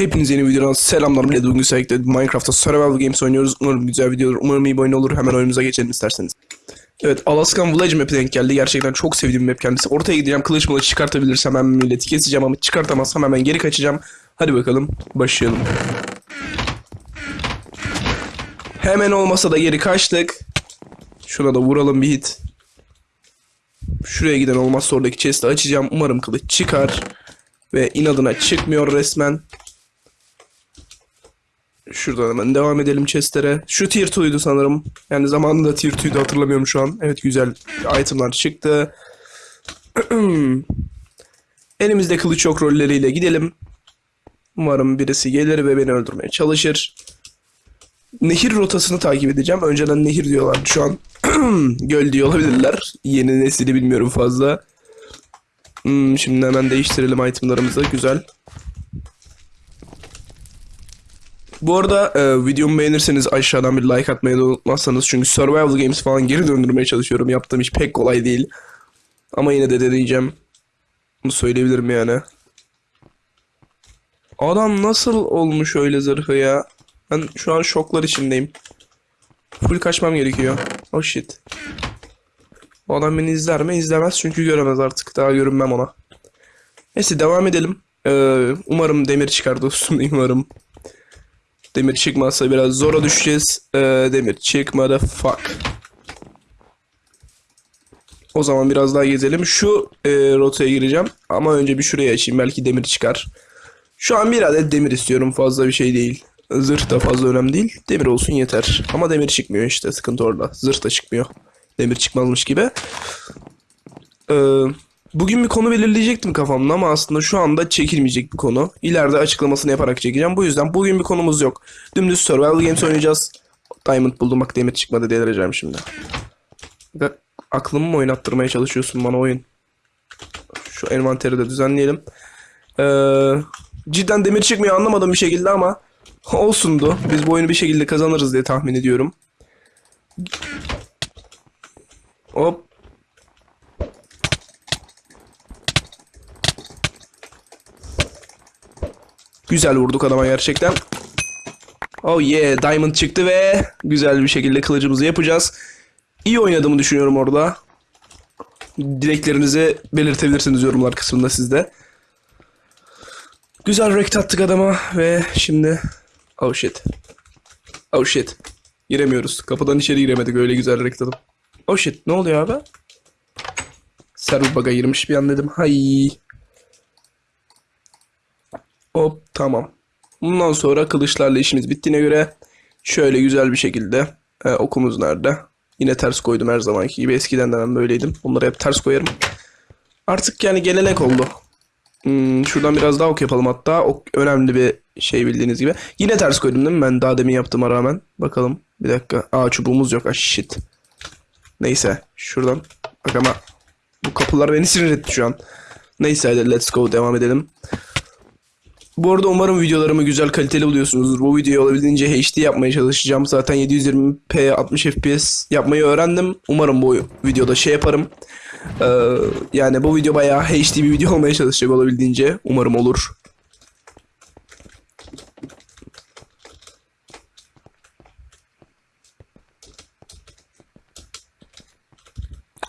Hepinize yeni videodan selamlar millet. Bugün sürekli Minecraft'ta Survival Games oynuyoruz. Umarım güzel video olur. Umarım iyi bir oyun olur. Hemen oyunumuza geçelim isterseniz. Evet Alaskan Village map'e denk geldi. Gerçekten çok sevdiğim map kendisi. Ortaya gideceğim. Kılıç mılıç çıkartabilirsem hemen milleti keseceğim ama çıkartamazsam hemen geri kaçacağım. Hadi bakalım başlayalım. Hemen olmasa da geri kaçtık. Şuna da vuralım bir hit. Şuraya giden olmazsa oradaki chest'i açacağım. Umarım kılıç çıkar. Ve inadına çıkmıyor resmen. Şuradan hemen devam edelim chestlere. Şu tier 2'ydu sanırım. Yani zamanında tier 2'ydu hatırlamıyorum şu an. Evet güzel itemlar çıktı. Elimizde kılıç yok rolleriyle gidelim. Umarım birisi gelir ve beni öldürmeye çalışır. Nehir rotasını takip edeceğim. Önceden nehir diyorlar. Şu an göl diyor olabilirler. Yeni nesili bilmiyorum fazla. Hmm, şimdi hemen değiştirelim itemlarımızı. Güzel. Bu arada e, videomu beğenirseniz aşağıdan bir like atmayı da unutmazsanız. Çünkü Survival Games falan geri döndürmeye çalışıyorum. Yaptığım iş pek kolay değil. Ama yine de deneyeceğim. Bunu söyleyebilirim yani. Adam nasıl olmuş öyle zırhı ya? Ben şu an şoklar içindeyim. Full kaçmam gerekiyor. Oh shit. O adam beni izler mi? İzlemez çünkü göremez artık. Daha görünmem ona. Neyse devam edelim. Ee, umarım demir çıkar dostum. Umarım. Demir çıkmazsa biraz zora düşeceğiz. Ee, demir çıkmadı. Fuck. O zaman biraz daha gezelim. Şu e, rotaya gireceğim. Ama önce bir şuraya açayım. Belki demir çıkar. Şu an bir adet demir istiyorum. Fazla bir şey değil. Zırh da fazla önemli değil. Demir olsun yeter. Ama demir çıkmıyor işte. Sıkıntı orada. Zırh da çıkmıyor. Demir çıkmazmış gibi. Ee, bugün bir konu belirleyecektim kafamda ama aslında şu anda çekilmeyecek bir konu. İleride açıklamasını yaparak çekeceğim. Bu yüzden bugün bir konumuz yok. Dümdüz Survival Games oynayacağız. Diamond buldum bak demir çıkmadı delireceğim şimdi. Aklımı mı oynattırmaya çalışıyorsun bana oyun? Şu envanteri de düzenleyelim. Ee, cidden demir çıkmıyor anlamadım bir şekilde ama olsundu. Biz bu oyunu bir şekilde kazanırız diye tahmin ediyorum. Hop. Güzel vurduk adama gerçekten. Oh yeah, diamond çıktı ve güzel bir şekilde kılıcımızı yapacağız. İyi oynadığımı düşünüyorum orada. Dileklerinizi belirtebilirsiniz yorumlar kısmında sizde. Güzel rekt attık adama ve şimdi... Oh shit. Oh shit. Giremiyoruz. Kapıdan içeri giremedik öyle güzel rekt. Oh shit ne oluyor abi? Server bug'a girmiş bir an dedim. Hay. Hop tamam. Bundan sonra kılıçlarla işimiz bittiğine göre şöyle güzel bir şekilde e, okumuz nerede? Yine ters koydum her zamanki gibi. Eskiden de ben böyleydim. Bunları hep ters koyarım. Artık yani gelenek oldu. Hmm, şuradan biraz daha ok yapalım hatta. Ok önemli bir şey bildiğiniz gibi. Yine ters koydum değil mi? Ben daha demin yaptığıma rağmen. Bakalım. Bir dakika. Aa çubuğumuz yok. Ah shit. Neyse. Şuradan. Bak ama bu kapılar beni sinir etti şu an. Neyse hadi let's go. Devam edelim. Bu arada umarım videolarımı güzel kaliteli buluyorsunuzdur. Bu videoyu olabildiğince HD yapmaya çalışacağım. Zaten 720p 60 fps yapmayı öğrendim. Umarım bu videoda şey yaparım. Ee, yani bu video bayağı HD bir video olmaya çalışacak olabildiğince. Umarım olur.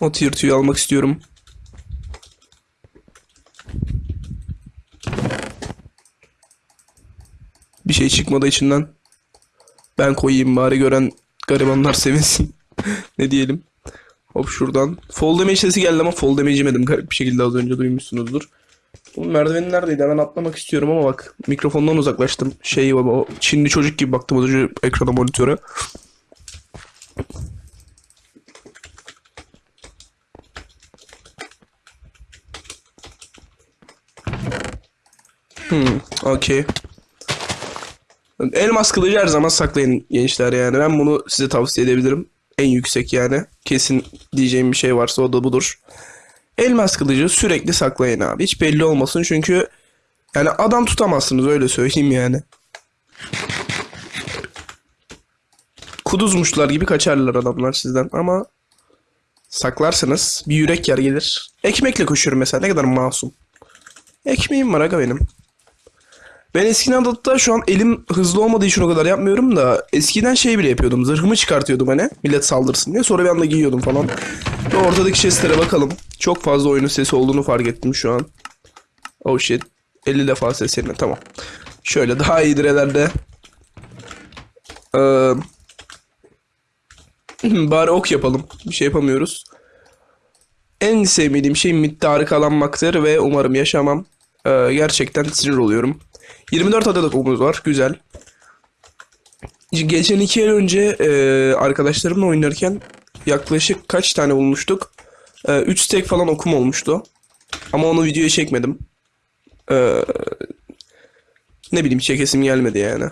O tier 2'yu almak istiyorum. Şey çıkmadı içinden. Ben koyayım bari gören garibanlar sevinsin. ne diyelim. Hop şuradan. Fall damage sesi geldi ama fall damage yemedim garip bir şekilde az önce duymuşsunuzdur. Bu merdivenin neredeydi? Hemen atlamak istiyorum ama bak mikrofondan uzaklaştım. Şey o Çinli çocuk gibi baktım az önce ekrana monitöre. Hmm, okey. Elmas kılıcı her zaman saklayın gençler yani. Ben bunu size tavsiye edebilirim. En yüksek yani. Kesin diyeceğim bir şey varsa o da budur. Elmas kılıcı sürekli saklayın abi. Hiç belli olmasın çünkü yani adam tutamazsınız öyle söyleyeyim yani. Kuduzmuşlar gibi kaçarlar adamlar sizden ama saklarsanız bir yürek yer gelir. Ekmekle koşuyorum mesela ne kadar masum. Ekmeğim var aga benim. Ben eskiden hatta şu an elim hızlı olmadığı için o kadar yapmıyorum da eskiden şey bile yapıyordum. Zırhımı çıkartıyordum hani millet saldırsın diye. Sonra bir anda giyiyordum falan. Ve ortadaki chestlere bakalım. Çok fazla oyunun sesi olduğunu fark ettim şu an. Oh shit. 50 defa ses yerine tamam. Şöyle daha iyidir herhalde. Ee, bari ok yapalım. Bir şey yapamıyoruz. En sevmediğim şey midde kalanmaktır ve umarım yaşamam. Ee, gerçekten sinir oluyorum. 24 adet okumuz var. Güzel. Geçen iki ay önce e, arkadaşlarımla oynarken yaklaşık kaç tane bulmuştuk? 3 stack falan okum olmuştu. Ama onu videoya çekmedim. Ee, ne bileyim çekesim gelmedi yani.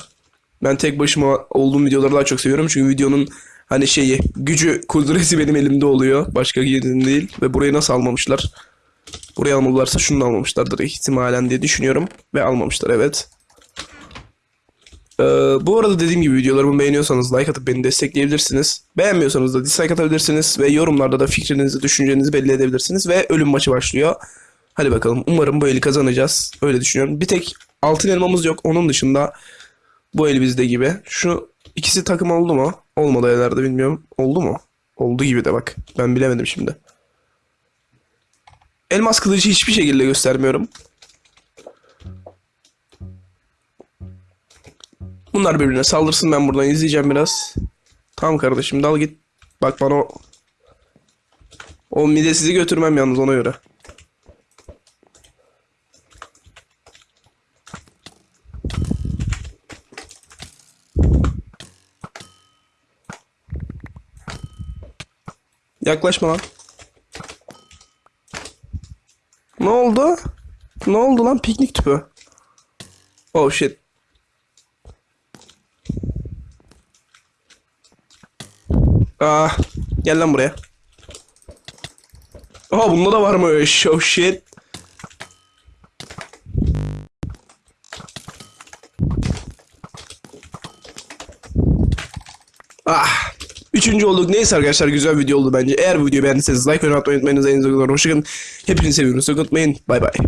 Ben tek başıma olduğum videoları daha çok seviyorum. Çünkü videonun hani şeyi gücü kudreti benim elimde oluyor. Başka yerinin değil. Ve burayı nasıl almamışlar? Buraya almalılarsa şunu da almamışlardır ihtimalen diye düşünüyorum. Ve almamışlar evet. Ee, bu arada dediğim gibi videolarımı beğeniyorsanız like atıp beni destekleyebilirsiniz. Beğenmiyorsanız da dislike atabilirsiniz. Ve yorumlarda da fikrinizi, düşüncenizi belli edebilirsiniz. Ve ölüm maçı başlıyor. Hadi bakalım. Umarım bu eli kazanacağız. Öyle düşünüyorum. Bir tek altın elmamız yok. Onun dışında bu el bizde gibi. Şu ikisi takım oldu mu? Olmadı herhalde bilmiyorum. Oldu mu? Oldu gibi de bak. Ben bilemedim şimdi. Elmas kılıcı hiçbir şekilde göstermiyorum. Bunlar birbirine saldırsın ben buradan izleyeceğim biraz. Tamam kardeşim dal git. Bak bana o... O mide sizi götürmem yalnız ona göre. Yaklaşma lan. Ne oldu? Ne oldu lan piknik tüpü? Oh shit. Ah, gel lan buraya. Aha bunda da varmış. Oh shit. Ah. Üçüncü olduk. Neyse arkadaşlar güzel video oldu bence. Eğer bu videoyu beğendiyseniz like ve atmayı unutmayınız. En azından hoşçakalın. Hepinizi seviyorum. Sakın unutmayın. Bay bay.